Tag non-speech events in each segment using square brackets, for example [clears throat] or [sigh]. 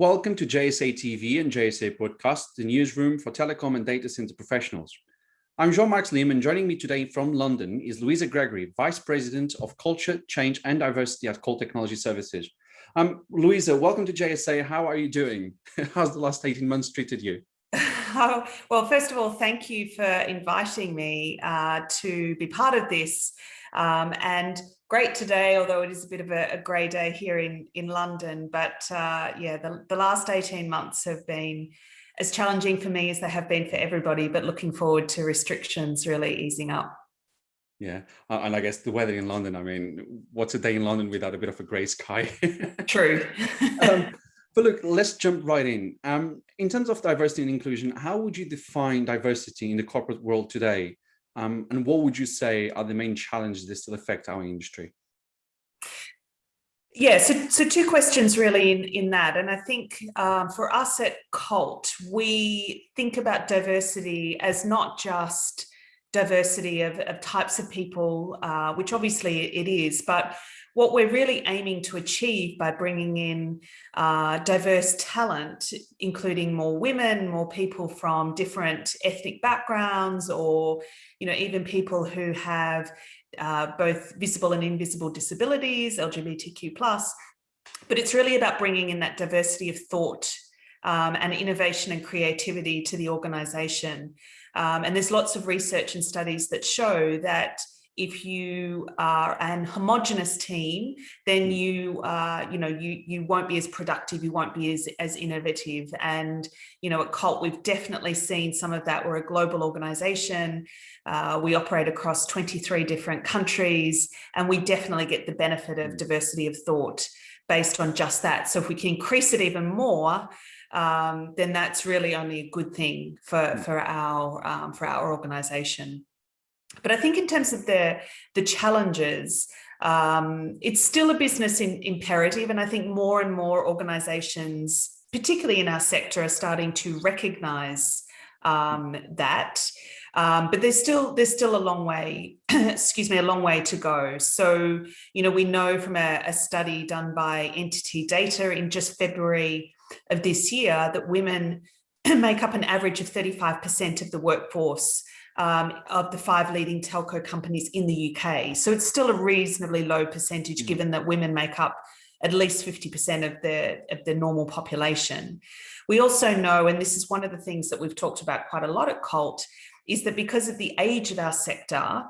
Welcome to JSA TV and JSA Podcast, the newsroom for telecom and data center professionals. I'm Jean-Marc Lim and joining me today from London is Louisa Gregory, Vice President of Culture, Change and Diversity at Colt Technology Services. Um, Louisa, welcome to JSA. How are you doing? [laughs] How's the last 18 months treated you? [laughs] Oh, well, first of all, thank you for inviting me uh, to be part of this. Um, and great today, although it is a bit of a, a grey day here in, in London. But uh, yeah, the, the last 18 months have been as challenging for me as they have been for everybody, but looking forward to restrictions really easing up. Yeah, and I guess the weather in London, I mean, what's a day in London without a bit of a grey sky? [laughs] True. um, [laughs] but look, let's jump right in. Um, in terms of diversity and inclusion, how would you define diversity in the corporate world today? Um, and what would you say are the main challenges that still affect our industry? Yeah, so, so two questions really in, in that. And I think um, for us at Colt, we think about diversity as not just diversity of, of types of people, uh, which obviously it is, but what we're really aiming to achieve by bringing in uh, diverse talent, including more women, more people from different ethnic backgrounds, or you know even people who have uh, both visible and invisible disabilities, LGBTQ+, but it's really about bringing in that diversity of thought um, and innovation and creativity to the organization. Um, and there's lots of research and studies that show that if you are an homogenous team, then mm. you, uh, you know, you you won't be as productive, you won't be as as innovative. And you know, at Colt, we've definitely seen some of that. We're a global organisation. Uh, we operate across 23 different countries, and we definitely get the benefit of mm. diversity of thought based on just that. So if we can increase it even more, um, then that's really only a good thing for mm. for our um, for our organisation. But I think in terms of the, the challenges, um, it's still a business in, imperative. And I think more and more organizations, particularly in our sector, are starting to recognize um, that. Um, but there's still there's still a long way, [clears throat] excuse me, a long way to go. So, you know, we know from a, a study done by NTT Data in just February of this year that women [clears throat] make up an average of 35% of the workforce um, of the five leading telco companies in the UK. So it's still a reasonably low percentage, mm. given that women make up at least 50% of the, of the normal population. We also know, and this is one of the things that we've talked about quite a lot at Colt, is that because of the age of our sector,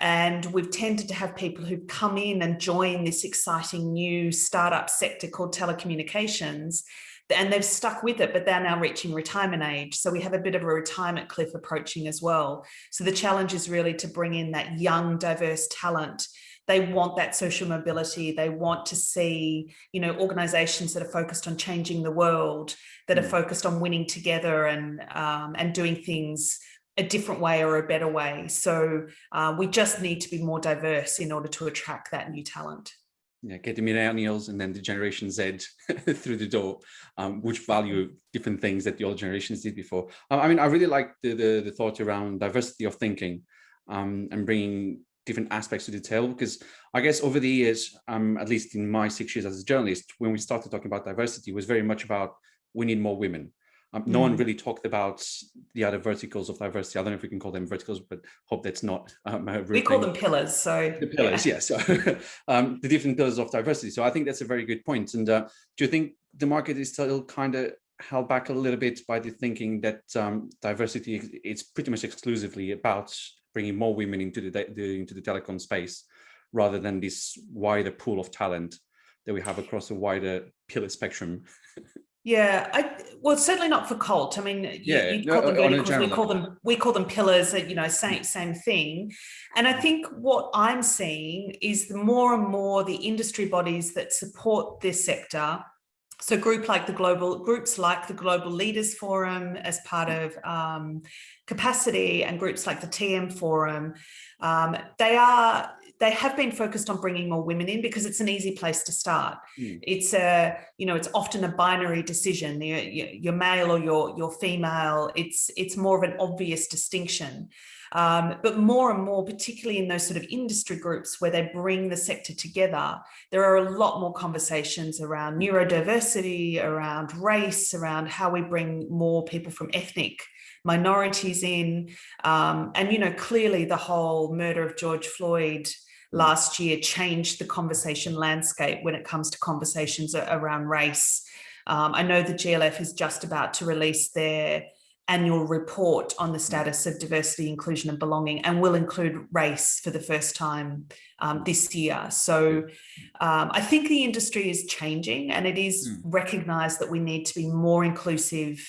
and we've tended to have people who've come in and join this exciting new startup sector called telecommunications, and they've stuck with it, but they're now reaching retirement age. So we have a bit of a retirement cliff approaching as well. So the challenge is really to bring in that young, diverse talent they want that social mobility they want to see you know organizations that are focused on changing the world that are mm. focused on winning together and um, and doing things a different way or a better way so uh, we just need to be more diverse in order to attract that new talent yeah, get the millennials and then the generation Z [laughs] through the door, um, which value different things that the old generations did before. I mean, I really like the, the, the thought around diversity of thinking um, and bringing different aspects to the table, because I guess over the years, um, at least in my six years as a journalist, when we started talking about diversity, was very much about we need more women. Um, no mm. one really talked about the other verticals of diversity. I don't know if we can call them verticals, but hope that's not. Um, we call them pillars. So the pillars, yeah. yes. So [laughs] um, the different pillars of diversity. So I think that's a very good point. And uh, do you think the market is still kind of held back a little bit by the thinking that um, diversity is pretty much exclusively about bringing more women into the, the into the telecom space, rather than this wider pool of talent that we have across a wider pillar spectrum? [laughs] Yeah, I well certainly not for Colt. I mean, yeah, you, call them verticals, we call them we call them pillars. You know, same same thing. And I think what I'm seeing is the more and more the industry bodies that support this sector. So group like the global groups like the Global Leaders Forum as part of um, capacity and groups like the TM Forum, um, they are they have been focused on bringing more women in because it's an easy place to start. Mm. It's a, you know, it's often a binary decision. You're, you're male or you're, you're female. It's, it's more of an obvious distinction. Um, but more and more, particularly in those sort of industry groups where they bring the sector together, there are a lot more conversations around neurodiversity, around race, around how we bring more people from ethnic minorities in. Um, and, you know, clearly the whole murder of George Floyd last year changed the conversation landscape when it comes to conversations around race. Um, I know the GLF is just about to release their annual report on the status of diversity, inclusion and belonging and will include race for the first time um, this year. So um, I think the industry is changing and it is mm. recognized that we need to be more inclusive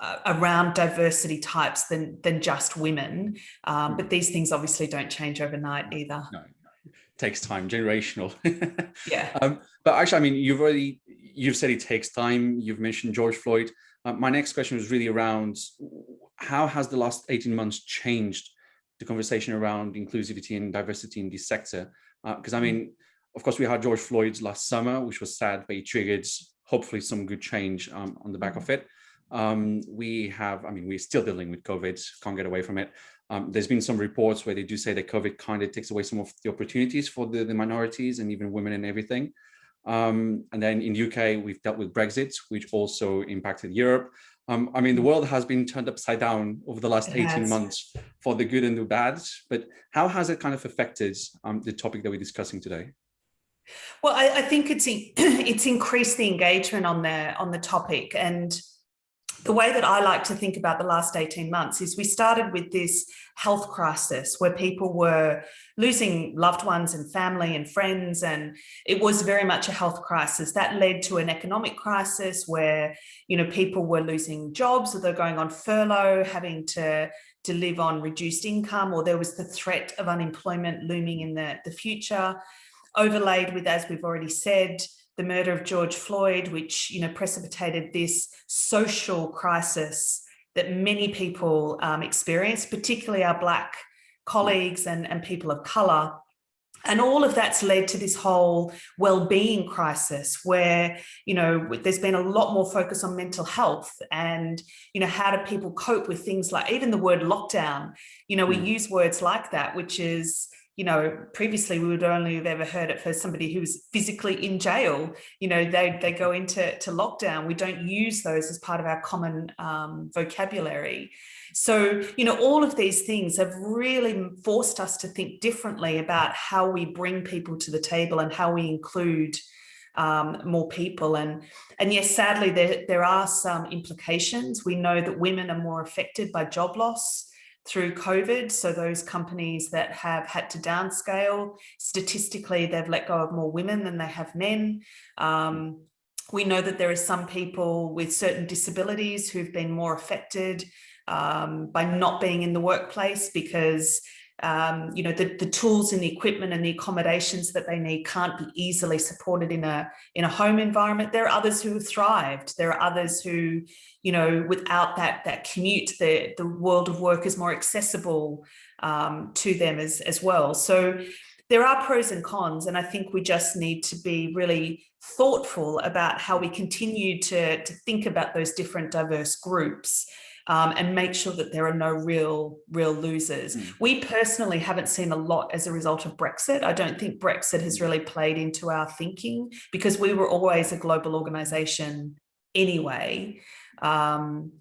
uh, around diversity types than, than just women. Um, hmm. but these things obviously don't change overnight either. No, takes time, generational. [laughs] yeah. Um, but actually, I mean, you've already, you've said it takes time. You've mentioned George Floyd. Uh, my next question was really around how has the last 18 months changed the conversation around inclusivity and diversity in this sector? Because uh, I mean, of course, we had George Floyd last summer, which was sad, but it triggered hopefully some good change um, on the back of it. Um, we have, I mean, we're still dealing with COVID, can't get away from it. Um, there's been some reports where they do say that COVID kind of takes away some of the opportunities for the, the minorities and even women and everything. Um, and then in the UK, we've dealt with Brexit, which also impacted Europe. Um, I mean, the world has been turned upside down over the last 18 months for the good and the bad, but how has it kind of affected um, the topic that we're discussing today? Well, I, I think it's [clears throat] it's increased the engagement on the on the topic, and the way that I like to think about the last 18 months is we started with this health crisis where people were losing loved ones and family and friends and it was very much a health crisis. That led to an economic crisis where you know people were losing jobs or they're going on furlough having to to live on reduced income or there was the threat of unemployment looming in the, the future. Overlaid with as we've already said the murder of George Floyd, which you know precipitated this social crisis that many people um, experienced, particularly our Black colleagues and, and people of colour. And all of that's led to this whole well-being crisis where, you know, there's been a lot more focus on mental health and, you know, how do people cope with things like even the word lockdown, you know, we mm. use words like that, which is, you know, previously we would only have ever heard it for somebody who was physically in jail. You know, they, they go into to lockdown. We don't use those as part of our common um, vocabulary. So, you know, all of these things have really forced us to think differently about how we bring people to the table and how we include um, more people. And, and yes, sadly, there, there are some implications. We know that women are more affected by job loss through COVID. So those companies that have had to downscale, statistically, they've let go of more women than they have men. Um, we know that there are some people with certain disabilities who've been more affected um, by not being in the workplace because um, you know, the, the tools and the equipment and the accommodations that they need can't be easily supported in a in a home environment. There are others who have thrived. There are others who, you know, without that that commute, the, the world of work is more accessible um, to them as, as well. So there are pros and cons, and I think we just need to be really thoughtful about how we continue to, to think about those different diverse groups um, and make sure that there are no real, real losers. Mm. We personally haven't seen a lot as a result of Brexit. I don't think Brexit has really played into our thinking because we were always a global organization anyway. Um,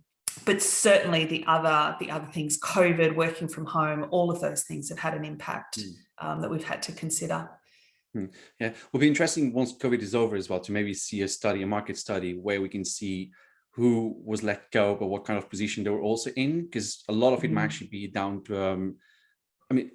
but certainly the other the other things, COVID, working from home, all of those things have had an impact mm. um, that we've had to consider. Hmm. Yeah, it will be interesting once COVID is over as well to maybe see a study, a market study, where we can see who was let go, but what kind of position they were also in, because a lot of it might actually be down to, um, I mean,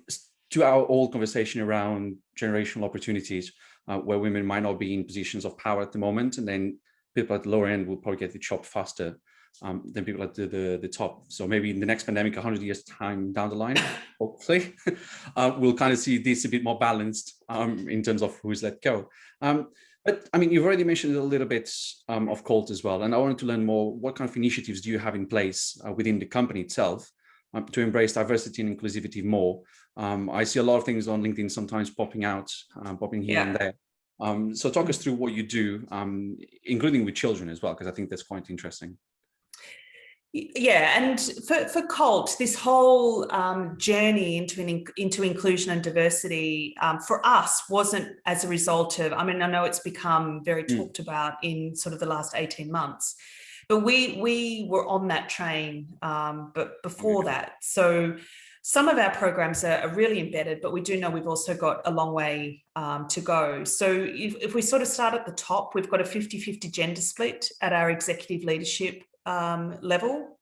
to our old conversation around generational opportunities, uh, where women might not be in positions of power at the moment, and then people at the lower end will probably get the chop faster um, than people at the, the, the top. So maybe in the next pandemic, 100 years time down the line, [laughs] hopefully, [laughs] uh, we'll kind of see this a bit more balanced um, in terms of who's let go. Um, but I mean, you've already mentioned a little bit um, of COLT as well, and I wanted to learn more. What kind of initiatives do you have in place uh, within the company itself um, to embrace diversity and inclusivity more? Um, I see a lot of things on LinkedIn sometimes popping out, uh, popping here yeah. and there. Um, so talk us through what you do, um, including with children as well, because I think that's quite interesting. Yeah, and for, for Colt, this whole um, journey into an, into inclusion and diversity um, for us wasn't as a result of, I mean, I know it's become very mm. talked about in sort of the last 18 months, but we we were on that train um, but before that. So some of our programs are, are, really embedded, but we do know we've also got a long way um, to go. So if, if, we sort of start at the top, we've got a 50-50 gender split at our executive leadership um, level.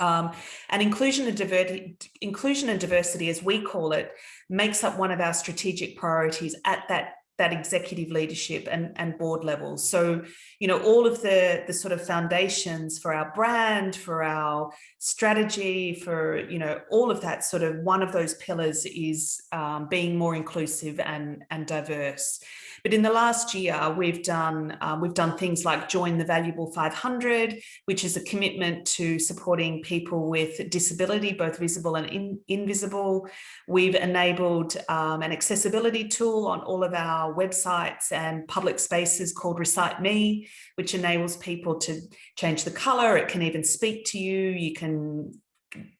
Um, and inclusion and, diversity, inclusion and diversity, as we call it, makes up one of our strategic priorities at that that executive leadership and, and board levels. So, you know, all of the, the sort of foundations for our brand, for our strategy, for, you know, all of that sort of one of those pillars is um, being more inclusive and, and diverse. But in the last year, we've done um, we've done things like join the Valuable 500, which is a commitment to supporting people with disability, both visible and in, invisible. We've enabled um, an accessibility tool on all of our websites and public spaces called Recite Me, which enables people to change the color. It can even speak to you. You can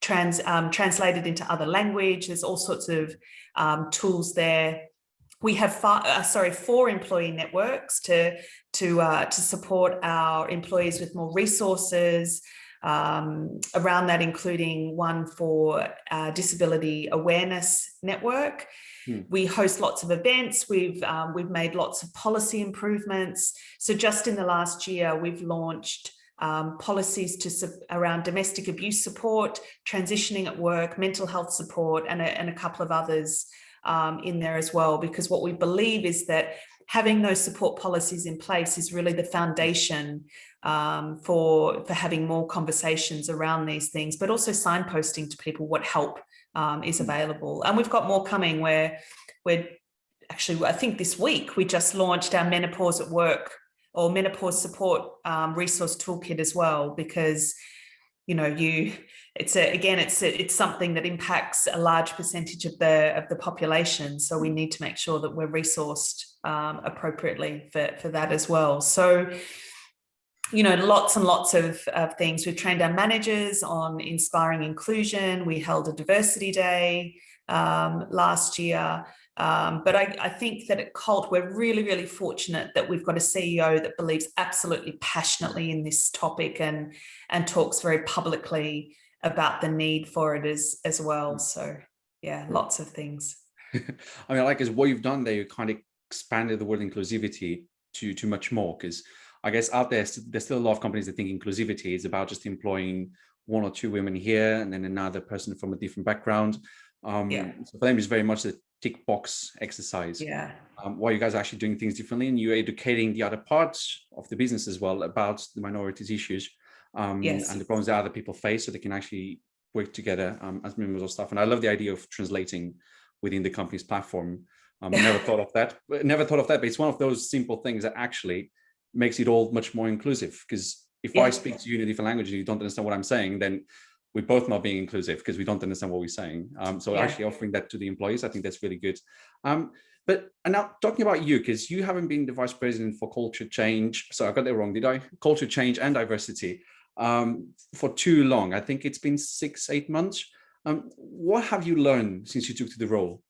trans um, translate it into other language. There's all sorts of um, tools there we have five, uh, sorry, four employee networks to, to, uh, to support our employees with more resources, um, around that, including one for uh, disability awareness network. Hmm. We host lots of events. We've um, we've made lots of policy improvements. So just in the last year, we've launched um, policies to around domestic abuse support, transitioning at work, mental health support, and a, and a couple of others um, in there as well, because what we believe is that having those support policies in place is really the foundation um, for, for having more conversations around these things, but also signposting to people what help um, is mm. available. And we've got more coming where we're actually, I think this week we just launched our menopause at work or menopause support um, resource toolkit as well, because you know, you, it's a, again, it's a, it's something that impacts a large percentage of the of the population. So we need to make sure that we're resourced um, appropriately for, for that as well. So, you know, lots and lots of, of things. We've trained our managers on inspiring inclusion. We held a diversity day um, last year. Um, but I, I, think that at Colt, we're really, really fortunate that we've got a CEO that believes absolutely passionately in this topic and, and talks very publicly about the need for it as, as well. Mm. So yeah, lots of things. [laughs] I mean, I like is what you've done there, you kind of expanded the word inclusivity to, to much more because I guess out there, there's still a lot of companies that think inclusivity is about just employing one or two women here and then another person from a different background. Um, yeah. So for them, it's very much a tick box exercise. Yeah. Um, while you guys are actually doing things differently and you're educating the other parts of the business as well about the minorities issues um, yes. and the problems that other people face so they can actually work together um, as members of staff. And I love the idea of translating within the company's platform. Um, never [laughs] thought of that, never thought of that, but it's one of those simple things that actually makes it all much more inclusive because if yeah. I speak to you in a different language and you don't understand what I'm saying, then we're both not being inclusive because we don't understand what we're saying. Um, so yeah. actually offering that to the employees, I think that's really good. Um, but and now talking about you, because you haven't been the vice president for culture change. So I got that wrong, did I? Culture change and diversity um, for too long. I think it's been six, eight months. Um, what have you learned since you took to the role?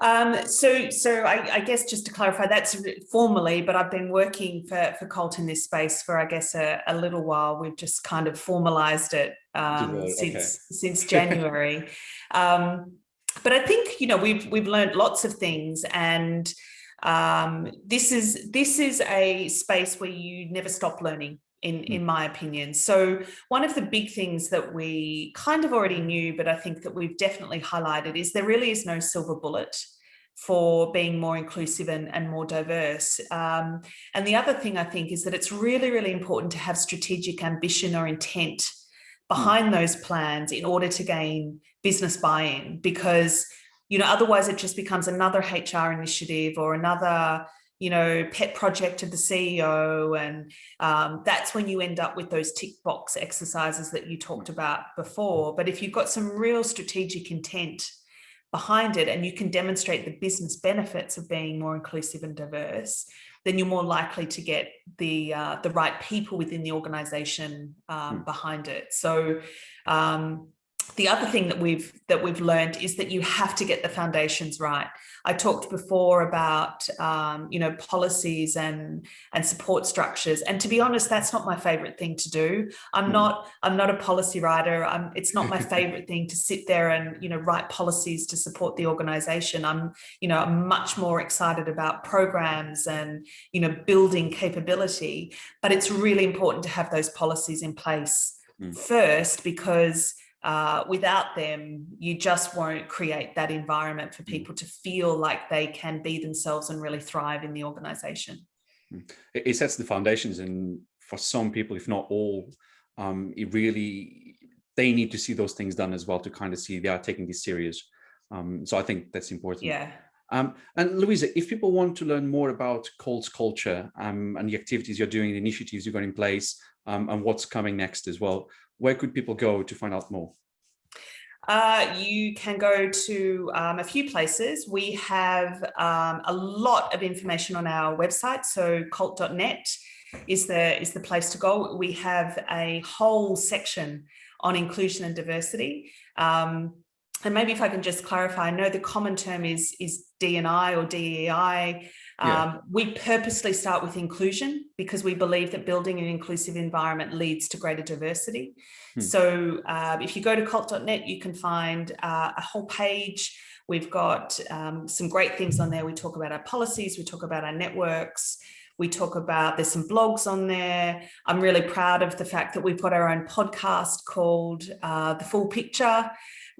Um, so, so I, I, guess just to clarify, that's formally, but I've been working for, for Colt in this space for, I guess, a, a little while. We've just kind of formalized it um, since okay. since January. [laughs] um, but I think, you know, we've we've learned lots of things and um, this is this is a space where you never stop learning in, in hmm. my opinion. So one of the big things that we kind of already knew, but I think that we've definitely highlighted is there really is no silver bullet for being more inclusive and, and more diverse. Um, and the other thing I think is that it's really, really important to have strategic ambition or intent hmm. behind those plans in order to gain business buy-in because you know otherwise it just becomes another HR initiative or another you know, pet project of the CEO. And um, that's when you end up with those tick box exercises that you talked about before. But if you've got some real strategic intent behind it and you can demonstrate the business benefits of being more inclusive and diverse, then you're more likely to get the uh, the right people within the organization um, mm. behind it. So um, the other thing that we've that we've learned is that you have to get the foundations right. I talked before about um, you know policies and and support structures, and to be honest, that's not my favorite thing to do. I'm mm. not I'm not a policy writer. I'm, it's not my [laughs] favorite thing to sit there and you know write policies to support the organization. I'm you know I'm much more excited about programs and you know building capability. But it's really important to have those policies in place mm. first because uh, without them, you just won't create that environment for mm. people to feel like they can be themselves and really thrive in the organization. Mm. It sets the foundations and for some people, if not all, um, it really, they need to see those things done as well to kind of see they are taking this serious. Um, so I think that's important. Yeah. Um, and Louisa, if people want to learn more about Colt's culture um, and the activities you're doing, the initiatives you've got in place, um, and what's coming next as well, where could people go to find out more? Uh, you can go to um, a few places. We have um, a lot of information on our website. So colt.net is the, is the place to go. We have a whole section on inclusion and diversity. Um, and maybe if I can just clarify, I know the common term is, is D&I or DEI. Yeah. Um, we purposely start with inclusion because we believe that building an inclusive environment leads to greater diversity. Hmm. So uh, if you go to colt.net, you can find uh, a whole page. We've got um, some great things on there. We talk about our policies, we talk about our networks, we talk about, there's some blogs on there. I'm really proud of the fact that we've got our own podcast called uh, The Full Picture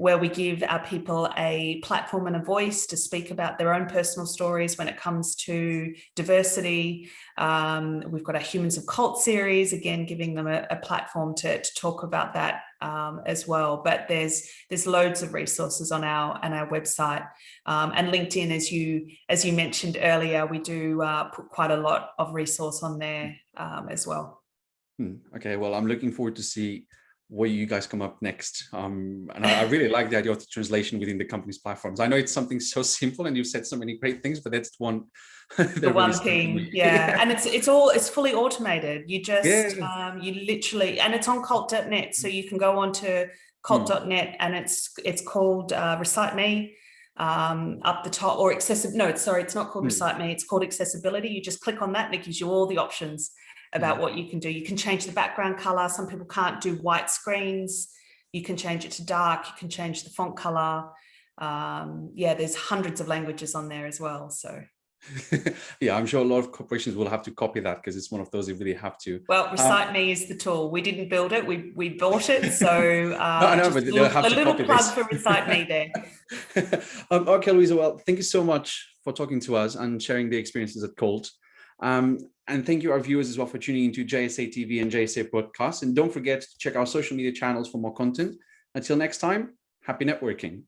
where we give our people a platform and a voice to speak about their own personal stories when it comes to diversity. Um, we've got a Humans of Colt series, again, giving them a, a platform to, to, talk about that um, as well. But there's there's loads of resources on our on our website um, and LinkedIn, as you as you mentioned earlier, we do uh, put quite a lot of resource on there um, as well. Hmm. Okay, well, I'm looking forward to see where you guys come up next. Um, and I, I, really like the idea of the translation within the company's platforms. I know it's something so simple and you've said so many great things, but that's one. [laughs] the one thing, yeah. yeah. [laughs] And it's it's all, it's fully automated. You just, yeah. um, you literally, and it's on colt.net. So you can go on to colt.net hmm. and it's, it's called uh, Recite Me um, up the top or accessible. No, sorry, it's not called hmm. Recite Me. It's called accessibility. You just click on that and it gives you all the options about mm. what you can do. You can change the background color. Some people can't do white screens. You can change it to dark. You can change the font color. Um, yeah, there's hundreds of languages on there as well. So. [laughs] yeah, I'm sure a lot of corporations will have to copy that because it's one of those you really have to. Well, um, Recite um, Me is the tool. We didn't build it, we we bought it. So [laughs] uh, no, no, but they'll have a to little copy plug this. for Recite Me there. [laughs] um, okay, Louisa, well, thank you so much for talking to us and sharing the experiences at Colt. Um, and thank you our viewers as well for tuning into JSA TV and JSA podcast. And don't forget to check our social media channels for more content. Until next time, happy networking.